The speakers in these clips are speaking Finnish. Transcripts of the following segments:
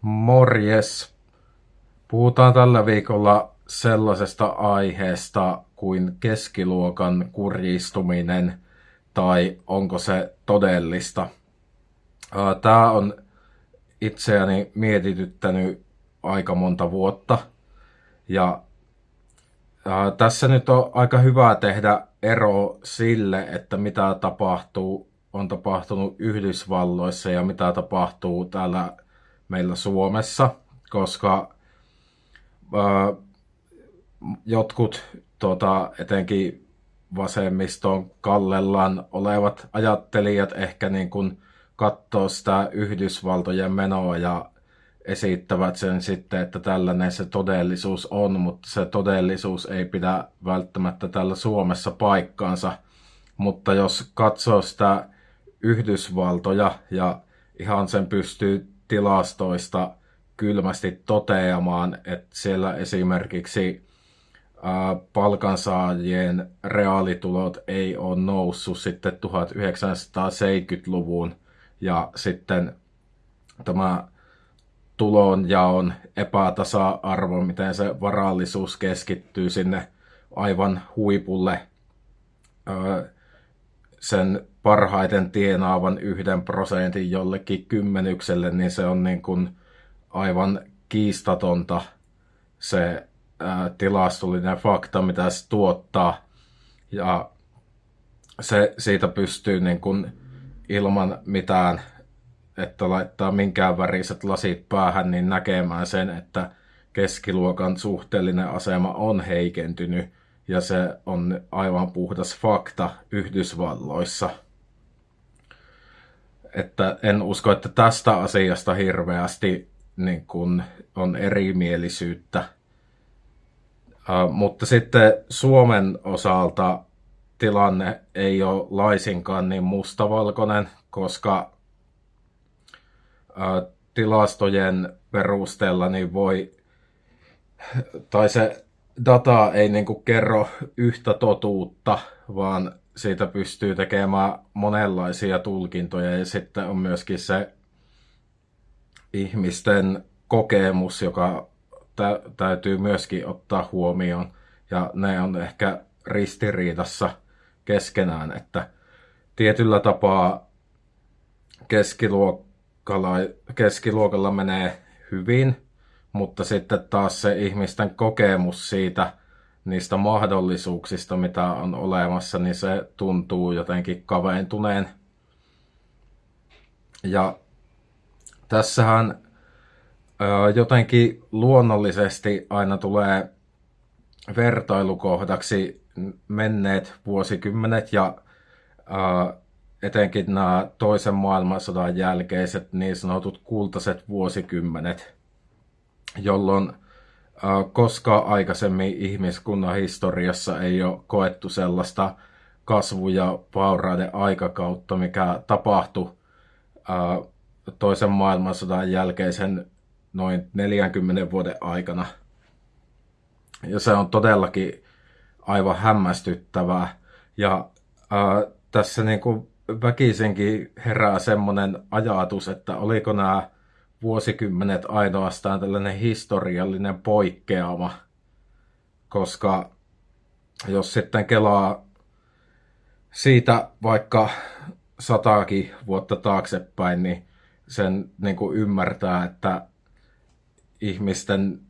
Morjes! Puhutaan tällä viikolla sellaisesta aiheesta kuin keskiluokan kurjistuminen tai onko se todellista. Tämä on itseäni mietityttänyt aika monta vuotta ja tässä nyt on aika hyvä tehdä ero sille, että mitä tapahtuu, on tapahtunut Yhdysvalloissa ja mitä tapahtuu täällä meillä Suomessa, koska ää, jotkut tota, etenkin vasemmiston kallellaan olevat ajattelijat ehkä niin kuin katsoo sitä Yhdysvaltojen menoa ja esittävät sen sitten, että tällainen se todellisuus on, mutta se todellisuus ei pidä välttämättä täällä Suomessa paikkaansa. Mutta jos katsoo sitä Yhdysvaltoja ja ihan sen pystyy tilastoista kylmästi toteamaan, että siellä esimerkiksi palkansaajien reaalitulot ei ole noussut sitten 1970-luvun ja sitten tämä tulonjaon epätasa-arvo, miten se varallisuus keskittyy sinne aivan huipulle sen parhaiten tienaavan yhden prosentin jollekin kymmenykselle, niin se on niin kuin aivan kiistatonta se ää, tilastollinen fakta, mitä se tuottaa. Ja se siitä pystyy niin kuin ilman mitään että laittaa minkään väriset lasit päähän, niin näkemään sen, että keskiluokan suhteellinen asema on heikentynyt ja se on aivan puhdas fakta Yhdysvalloissa. Että en usko, että tästä asiasta hirveästi niin kun on erimielisyyttä. Uh, mutta sitten Suomen osalta tilanne ei ole laisinkaan niin mustavalkoinen, koska tilastojen perusteella niin voi, tai se data ei niin kuin kerro yhtä totuutta, vaan siitä pystyy tekemään monenlaisia tulkintoja. Ja sitten on myöskin se ihmisten kokemus, joka tä- täytyy myöskin ottaa huomioon. Ja ne on ehkä ristiriidassa keskenään, että tietyllä tapaa keskiluokka keskiluokalla menee hyvin, mutta sitten taas se ihmisten kokemus siitä, niistä mahdollisuuksista, mitä on olemassa, niin se tuntuu jotenkin kaventuneen. Ja tässähän jotenkin luonnollisesti aina tulee vertailukohdaksi menneet vuosikymmenet ja etenkin nämä toisen maailmansodan jälkeiset niin sanotut kultaiset vuosikymmenet, jolloin koska aikaisemmin ihmiskunnan historiassa ei ole koettu sellaista kasvu- ja vaurauden aikakautta, mikä tapahtui toisen maailmansodan jälkeisen noin 40 vuoden aikana. Ja se on todellakin aivan hämmästyttävää. Ja ää, tässä niin kuin väkisinkin herää semmoinen ajatus, että oliko nämä vuosikymmenet ainoastaan tällainen historiallinen poikkeama, koska jos sitten kelaa siitä vaikka sataakin vuotta taaksepäin, niin sen niin kuin ymmärtää, että ihmisten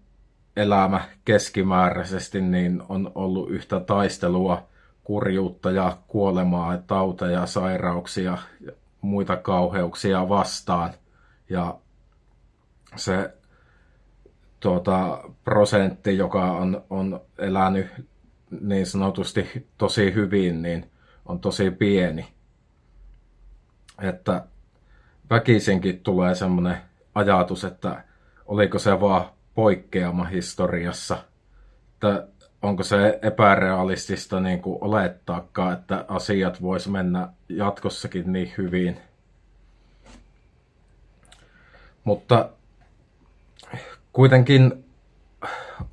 elämä keskimääräisesti niin on ollut yhtä taistelua kurjuutta ja kuolemaa, tauteja, sairauksia ja muita kauheuksia vastaan. Ja se tuota, prosentti, joka on, on elänyt niin sanotusti tosi hyvin, niin on tosi pieni. Että väkisinkin tulee semmoinen ajatus, että oliko se vaan poikkeama historiassa. Että onko se epärealistista niin kuin olettaakaan, että asiat vois mennä jatkossakin niin hyvin. Mutta kuitenkin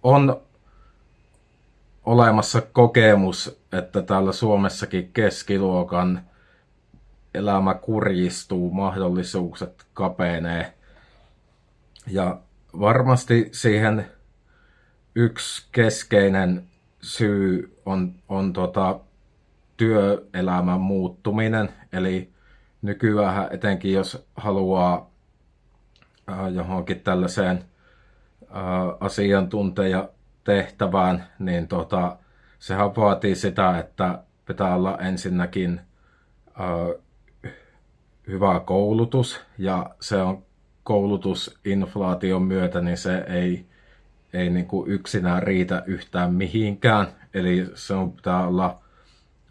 on olemassa kokemus, että täällä Suomessakin keskiluokan elämä kurjistuu, mahdollisuukset kapenee. Ja varmasti siihen yksi keskeinen syy on, on tota työelämän muuttuminen. Eli nykyään etenkin jos haluaa äh, johonkin tällaiseen äh, asiantuntijatehtävään, niin tota, sehän vaatii sitä, että pitää olla ensinnäkin äh, hyvä koulutus ja se on koulutusinflaation myötä, niin se ei, ei niin kuin yksinään riitä yhtään mihinkään. Eli se on pitää olla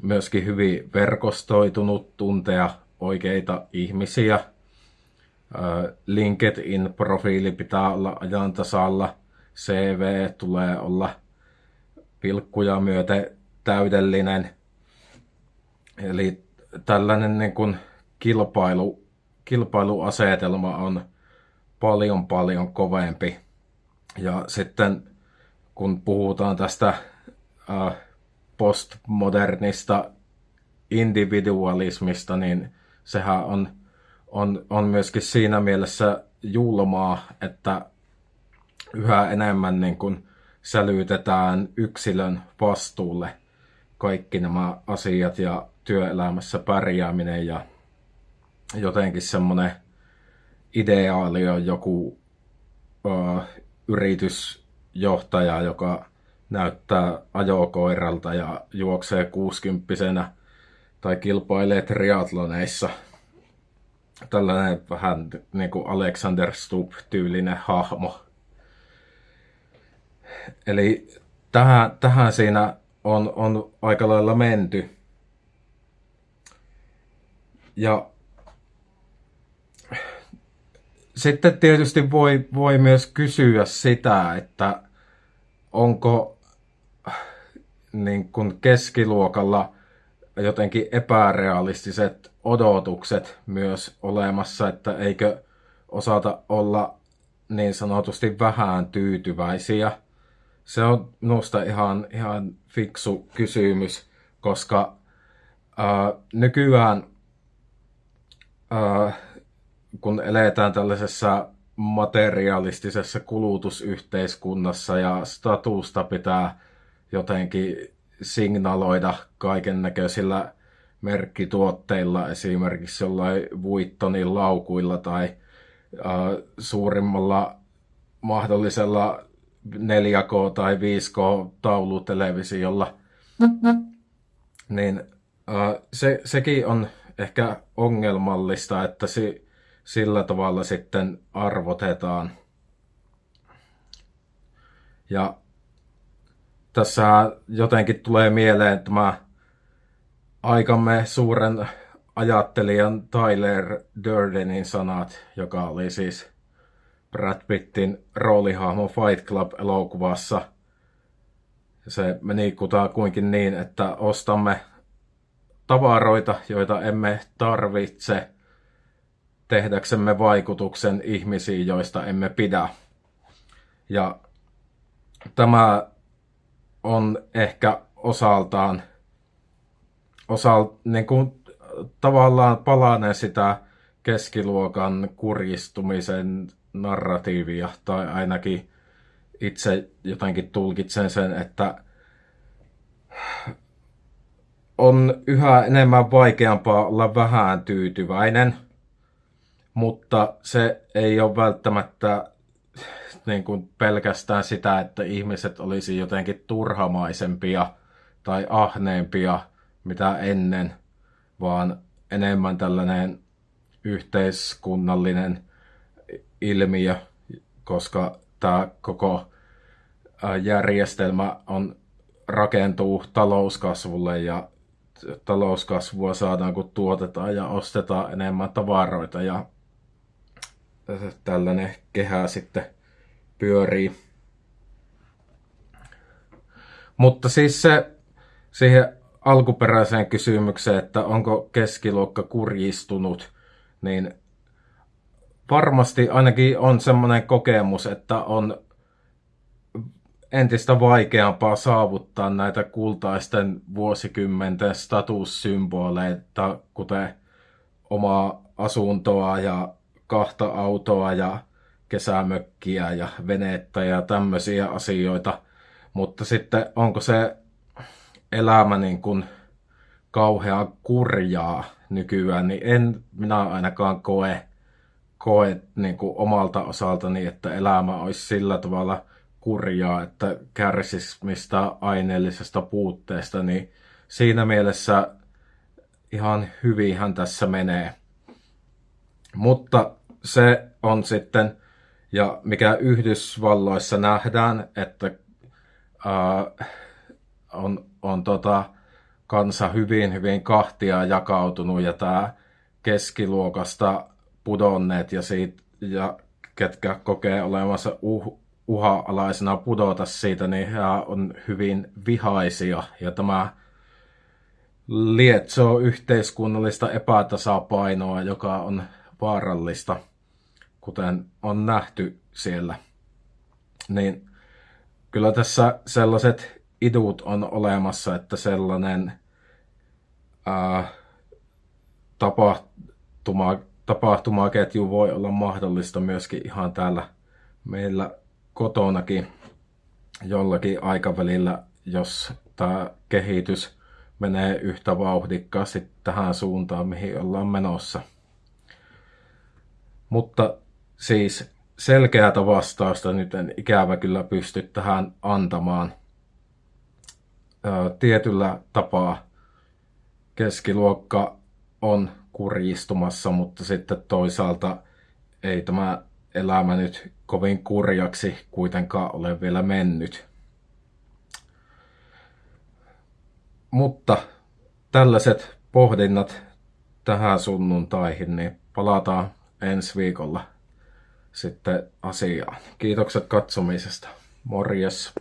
myöskin hyvin verkostoitunut, tuntea oikeita ihmisiä. LinkedIn-profiili pitää olla ajan tasalla. CV tulee olla pilkkuja myöten täydellinen. Eli tällainen niin kuin kilpailu, kilpailuasetelma on paljon paljon kovempi. Ja sitten kun puhutaan tästä postmodernista individualismista, niin sehän on, on, on myöskin siinä mielessä julmaa, että yhä enemmän niin kuin sälytetään yksilön vastuulle kaikki nämä asiat ja työelämässä pärjääminen ja jotenkin semmoinen ideaali on joku ö, yritysjohtaja, joka näyttää ajokoiralta ja juoksee kuusikymppisenä tai kilpailee triatloneissa. Tällainen vähän niin kuin Alexander Stubb-tyylinen hahmo. Eli tähän, tähän siinä on, on aika lailla menty. Ja sitten tietysti voi, voi myös kysyä sitä, että onko niin kuin keskiluokalla jotenkin epärealistiset odotukset myös olemassa, että eikö osata olla niin sanotusti vähän tyytyväisiä. Se on minusta ihan, ihan fiksu kysymys, koska ää, nykyään ää, kun eletään tällaisessa materialistisessa kulutusyhteiskunnassa ja statusta pitää jotenkin signaloida kaiken näköisillä merkkituotteilla, esimerkiksi jollain Vuittonin laukuilla tai äh, suurimmalla mahdollisella 4K- tai 5K-taulutelevisiolla. Niin äh, se, sekin on ehkä ongelmallista, että si, sillä tavalla sitten arvotetaan. Ja tässä jotenkin tulee mieleen tämä aikamme suuren ajattelijan Tyler Durdenin sanat, joka oli siis Brad Pittin roolihahmo Fight Club-elokuvassa. Se meni kutakuinkin niin, että ostamme tavaroita, joita emme tarvitse tehdäksemme vaikutuksen ihmisiin, joista emme pidä. Ja tämä on ehkä osaltaan osal, niin kuin, tavallaan palanen sitä keskiluokan kurjistumisen narratiivia, tai ainakin itse jotenkin tulkitsen sen, että on yhä enemmän vaikeampaa olla vähän tyytyväinen, mutta se ei ole välttämättä niin kuin pelkästään sitä, että ihmiset olisi jotenkin turhamaisempia tai ahneempia mitä ennen, vaan enemmän tällainen yhteiskunnallinen ilmiö, koska tämä koko järjestelmä on, rakentuu talouskasvulle ja talouskasvua saadaan, kun tuotetaan ja ostetaan enemmän tavaroita ja tällainen kehä sitten pyörii. Mutta siis se siihen alkuperäiseen kysymykseen, että onko keskiluokka kurjistunut, niin varmasti ainakin on semmoinen kokemus, että on entistä vaikeampaa saavuttaa näitä kultaisten vuosikymmenten statussymboleita, kuten omaa asuntoa ja kahta autoa ja kesämökkiä ja venettä ja tämmöisiä asioita. Mutta sitten onko se elämä niin kuin kauhean kurjaa nykyään, niin en minä ainakaan koe, koe niin kuin omalta osaltani, että elämä olisi sillä tavalla kurjaa, että kärsisi mistä aineellisesta puutteesta, niin siinä mielessä ihan hyvinhän tässä menee. Mutta se on sitten, ja mikä Yhdysvalloissa nähdään, että ää, on, on tota, kansa hyvin, hyvin kahtia jakautunut ja tämä keskiluokasta pudonneet ja, siitä, ja ketkä kokee olemassa uh, uha-alaisena pudota siitä, niin he on hyvin vihaisia. Ja tämä lietsoo yhteiskunnallista epätasapainoa, joka on vaarallista, kuten on nähty siellä. Niin kyllä tässä sellaiset idut on olemassa, että sellainen ää, tapahtuma, tapahtumaketju voi olla mahdollista myöskin ihan täällä meillä kotonakin jollakin aikavälillä, jos tämä kehitys menee yhtä vauhdikkaasti tähän suuntaan, mihin ollaan menossa. Mutta siis selkeätä vastausta nyt en ikävä kyllä pysty tähän antamaan. Tietyllä tapaa keskiluokka on kurjistumassa, mutta sitten toisaalta ei tämä elämä nyt kovin kurjaksi kuitenkaan ole vielä mennyt. Mutta tällaiset pohdinnat tähän sunnuntaihin, niin palataan ensi viikolla sitten asiaan. Kiitokset katsomisesta. Morjes.